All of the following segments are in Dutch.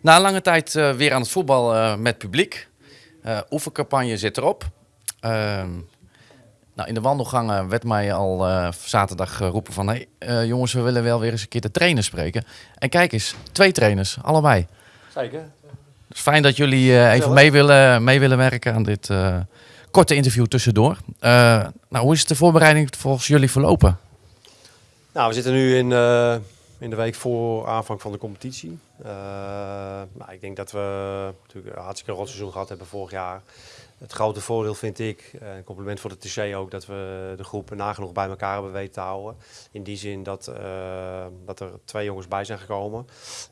Na lange tijd uh, weer aan het voetbal uh, met publiek. Uh, oefencampagne zit erop. Ehm, nou, in de wandelgangen werd mij al zaterdag geroepen van... Hey, jongens, we willen wel weer eens een keer de trainer spreken. En kijk eens, twee trainers, allebei. Zeker. Het is fijn dat jullie even mee willen, mee willen werken aan dit korte interview tussendoor. nou, hoe is de voorbereiding volgens jullie verlopen? Nou, we zitten nu in in de week voor aanvang van de competitie. Uh, nou, ik denk dat we natuurlijk een hartstikke rot seizoen gehad hebben vorig jaar. Het grote voordeel vind ik, eh, een compliment voor de TC ook, dat we de groep nagenoeg bij elkaar hebben weten te houden. In die zin dat, uh, dat er twee jongens bij zijn gekomen,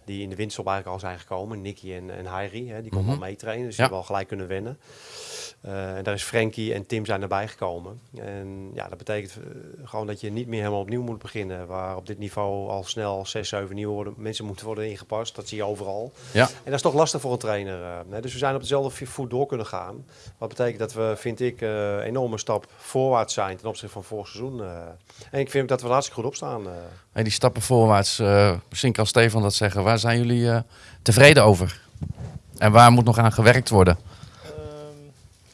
die in de winterstop eigenlijk al zijn gekomen. Nicky en, en Heiri, hè, die konden mm -hmm. al meetrainen, dus die hebben al gelijk kunnen wennen. Uh, en daar is Frankie en Tim zijn erbij gekomen. En ja, dat betekent gewoon dat je niet meer helemaal opnieuw moet beginnen. Waar op dit niveau al snel 6, 7 nieuwe worden, mensen moeten worden ingepast. Dat zie je overal. Ja. En dat is toch lastig voor een trainer. Uh, dus we zijn op dezelfde voet door kunnen gaan. Wat betekent dat we, vind ik, een enorme stap voorwaarts zijn ten opzichte van vorig seizoen. en ik vind dat we er hartstikke goed op staan. Hey, die stappen voorwaarts, misschien kan Stefan dat zeggen. Waar zijn jullie tevreden over? En waar moet nog aan gewerkt worden?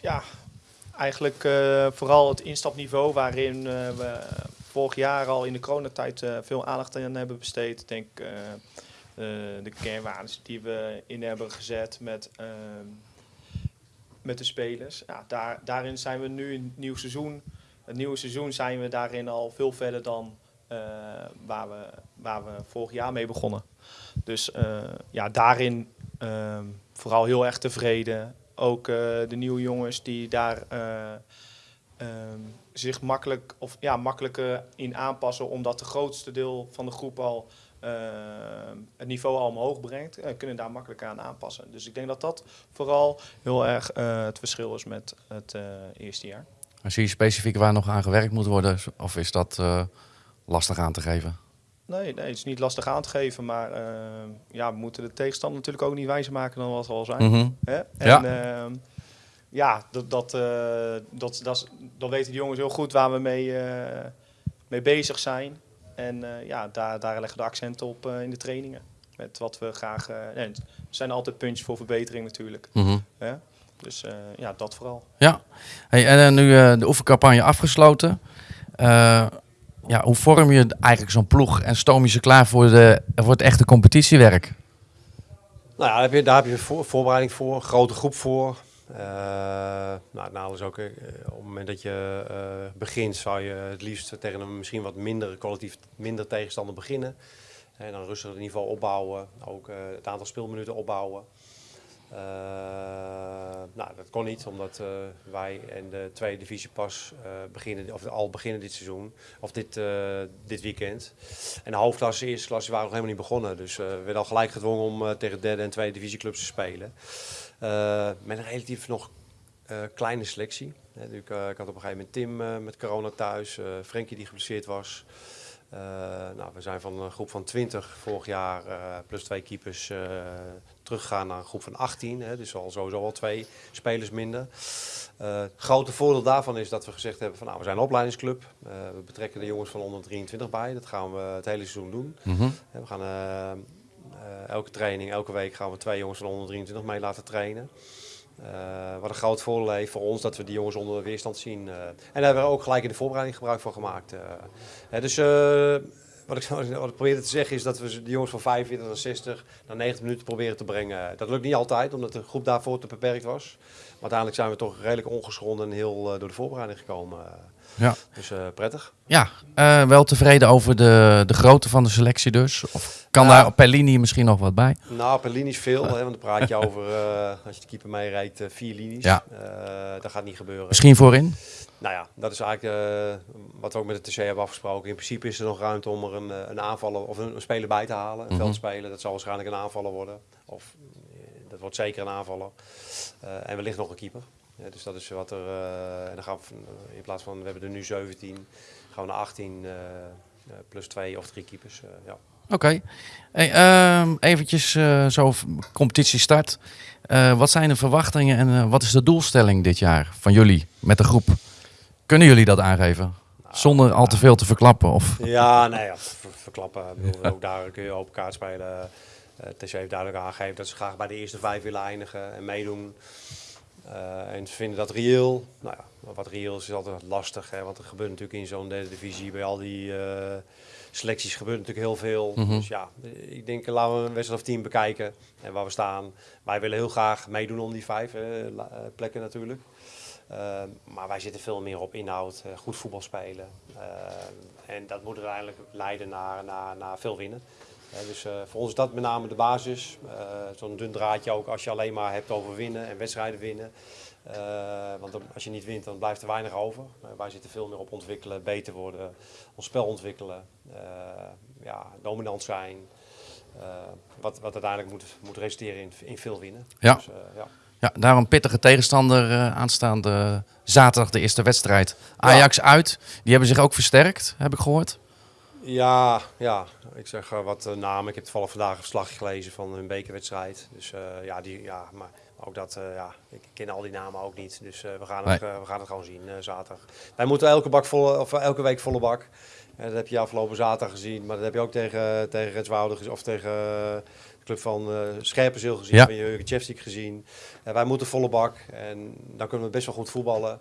ja, eigenlijk uh, vooral het instapniveau waarin uh, we vorig jaar al in de coronatijd uh, veel aandacht aan hebben besteed. Ik denk de kernwaarden die we in hebben gezet met, ehm, met de spelers. Ja, daar, daarin zijn we nu in het nieuwe seizoen. Het nieuwe seizoen zijn we daarin al veel verder dan waar, we, waar we vorig jaar mee begonnen. Dus ja, daarin ehm, vooral heel erg tevreden ook uh, de nieuwe jongens die daar um, zich makkelijk, of, ja, makkelijker in aanpassen, omdat de grootste deel van de groep al uh, het niveau al omhoog brengt, kunnen daar makkelijk aan aanpassen. Dus ik denk dat dat vooral heel erg het verschil is met het eerste jaar. zie je specifiek waar nog aan gewerkt moet worden, of is dat lastig aan te geven? Nee, nee, het is niet lastig aan te geven, maar uh, ja, we moeten de tegenstander natuurlijk ook niet wijzer maken dan wat we al zijn. Mm -hmm. Hè? En ja, uh, ja dat, dat, uh, dat, dat, dat weten de jongens heel goed waar we mee, eh, mee bezig zijn. En ja, daar, daar leggen we de accenten op in de trainingen. Met wat we graag. nee, er zijn altijd puntjes voor verbetering natuurlijk. Mm -hmm. Hè? Dus ja, dat vooral. Ja, hey, en nu de oefencampagne afgesloten ja, hoe vorm je eigenlijk zo'n ploeg en stoom je ze klaar voor, de, voor het echte competitiewerk? Nou ja, daar heb je, daar heb je voor, voorbereiding voor, grote groep voor. Uh, nou, het is ook, uh, op het moment dat je uh, begint, zou je het liefst tegen een misschien wat minder collectief minder tegenstander beginnen. En dan rustig het niveau opbouwen, ook het aantal speelminuten opbouwen. Uh, nou, dat kon niet, omdat uh, wij in de tweede divisie pas uh, beginnen, of al beginnen dit seizoen, of dit, dit weekend. En de hoofdklasse, eerste klasse waren nog helemaal niet begonnen. Dus we werden al gelijk gedwongen om tegen derde en tweede divisieclubs te spelen. met een relatief nog kleine selectie. ik, ik, had op een gegeven moment Tim met corona thuis, Frenkie die geblesseerd was. Uh, nou, we zijn van een groep van 20 vorig jaar uh, plus twee keepers uh, teruggegaan naar een groep van 18. Hè, dus al sowieso al twee spelers minder. Het grote voordeel daarvan is dat we gezegd hebben van nou, we zijn een opleidingsclub. we betrekken de jongens van onder 23 bij. Dat gaan we het hele seizoen doen. Mm -hmm. we gaan elke training, elke week gaan we twee jongens van onder 23 mee laten trainen. Uh, wat een groot voordeel heeft voor ons dat we die jongens onder de weerstand zien. Uh, en daar hebben we ook gelijk in de voorbereiding gebruik van gemaakt. Uh, dus wat ik, wat ik probeerde te zeggen is dat we de jongens van 45 naar 60 naar 90 minuten proberen te brengen. Dat lukt niet altijd, omdat de groep daarvoor te beperkt was. Maar uiteindelijk zijn we toch redelijk ongeschonden en heel door de voorbereiding gekomen. Ja. Dus uh, prettig. Ja, uh, wel tevreden over de, de grootte van de selectie dus? Of kan daar per linie misschien nog wat bij? Nou, per linie is veel. Hè, want dan praat je over, uh, als je de keeper mee rijdt, vier linies. Ja. dat gaat niet gebeuren. Misschien voorin? Nou ja, dat is eigenlijk wat we ook met de TC hebben afgesproken. In principe is er nog ruimte om er een, een aanvaller of een, een speler bij te halen. Een mm -hmm. veldspeler, dat zal waarschijnlijk een aanvaller worden. Of dat wordt zeker een aanvaller. en wellicht nog een keeper. Ja, dus dat is wat er. Uh, en dan gaan we in plaats van we hebben er nu 17, gaan we naar 18 uh, plus twee of drie keepers. Ja. Oké. Okay. Hey, um, eventjes zo competitie start. wat zijn de verwachtingen en wat is de doelstelling dit jaar van jullie met de groep? Kunnen jullie dat aangeven? Nou, Zonder al te veel te verklappen? Of? Ja, nee, ja, ver verklappen. Bedoel, ook daar kun je open kaart spelen. Uh, TC heeft duidelijk aangegeven dat ze graag bij de eerste vijf willen eindigen en meedoen. Uh, en ze vinden dat reëel. Nou ja, wat reëel is, is altijd lastig. Hè, want er gebeurt natuurlijk in zo'n derde divisie bij al die uh, selecties gebeurt natuurlijk heel veel. Mm -hmm. Dus ja, ik denk laten we een wedstrijd of tien bekijken en waar we staan. Wij willen heel graag meedoen om die vijf plekken natuurlijk. Uh, maar wij zitten veel meer op inhoud, goed voetbal spelen. en dat moet uiteindelijk leiden naar, naar, naar veel winnen. Dus uh, voor ons is dat met name de basis. Uh, Zo'n dun draadje ook als je alleen maar hebt over winnen en wedstrijden winnen. Uh, want als je niet wint, dan blijft er weinig over. wij zitten veel meer op ontwikkelen, beter worden, ons spel ontwikkelen, ja, dominant zijn. wat, wat uiteindelijk moet, moet resulteren in, in veel winnen. Ja. Dus, ja. Ja, daar een pittige tegenstander aanstaande zaterdag de eerste wedstrijd. Ajax ja. uit. Die hebben zich ook versterkt, heb ik gehoord. Ja, ja. ik zeg uh, wat uh, namen. Ik heb toevallig vandaag een verslag gelezen van hun bekerwedstrijd. Dus ja, die, ja, maar ook dat, ja, ik ken al die namen ook niet. Dus we, gaan het, we gaan het gewoon zien zaterdag. Wij moeten elke, bak volle, of, elke week volle bak. dat heb je afgelopen zaterdag gezien. Maar dat heb je ook tegen, tegen gezien. Of tegen de club van Scherpenzeel gezien. Ja. Van Jurgen Tjefstik gezien. Wij moeten volle bak. En dan kunnen we best wel goed voetballen.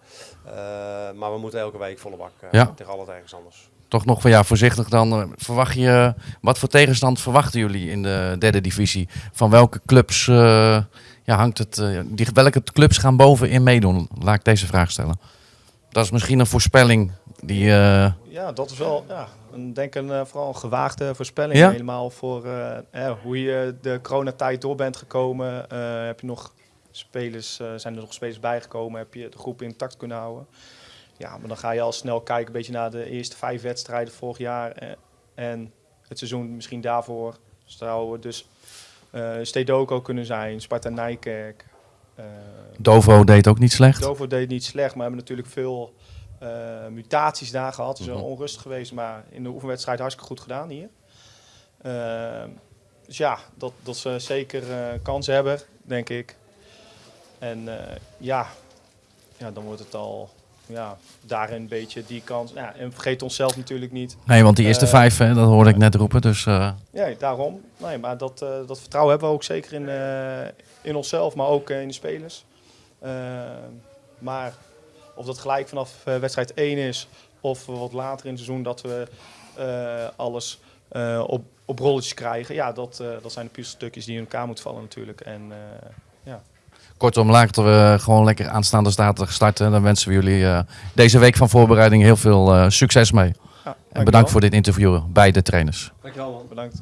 Maar we moeten elke week volle bak Ja. tegen alle tegenstanders. Toch nog van ja, voorzichtig dan. eh, Verwacht je, wat voor tegenstand verwachten jullie in de derde divisie? Van welke clubs eh, ja, hangt het? eh, die, welke clubs gaan bovenin meedoen? Laat ik deze vraag stellen. Dat is misschien een voorspelling die. eh, Ja, dat is wel ja, een, denk een, vooral een gewaagde voorspelling. Ja? Helemaal voor eh, hoe je de coronatijd door bent gekomen. Heb je nog spelers, zijn er nog spelers bijgekomen? Heb je de groep intact kunnen houden? Ja, maar dan ga je al snel kijken een beetje naar de eerste vijf wedstrijden vorig jaar. eh, en het seizoen misschien daarvoor. Zou dus eh Stedoco kunnen zijn, Sparta Nijkerk. eh, Dovo deed ook niet slecht. Dovo deed niet slecht, maar hebben natuurlijk veel mutaties daar gehad. Is wel Mhm. onrustig geweest, maar in de oefenwedstrijd hartstikke goed gedaan hier. Eh, dus ja, dat, dat ze zeker kansen hebben, denk ik. En ja, ja, dan wordt het al ja, daarin een beetje die kans. Ja, en vergeet onszelf natuurlijk niet. Nee, want die eerste Eh, vijf, hè, dat hoorde ik net roepen. Dus eh, Ja, daarom. Nee, maar dat, eh, dat vertrouwen hebben we ook zeker in, in onszelf, maar ook in de spelers. Maar of dat gelijk vanaf wedstrijd 1 is of wat later in het seizoen dat we alles op, op rolletjes krijgen. Ja, dat, dat zijn de puzzelstukjes die in elkaar moeten vallen natuurlijk. En eh, kortom, laten we gewoon lekker aanstaande zaterdag starten. Dan wensen we jullie eh, deze week van voorbereiding heel veel eh, succes mee. ja, En bedankt voor dit interview bij de trainers. Dankjewel man. Bedankt.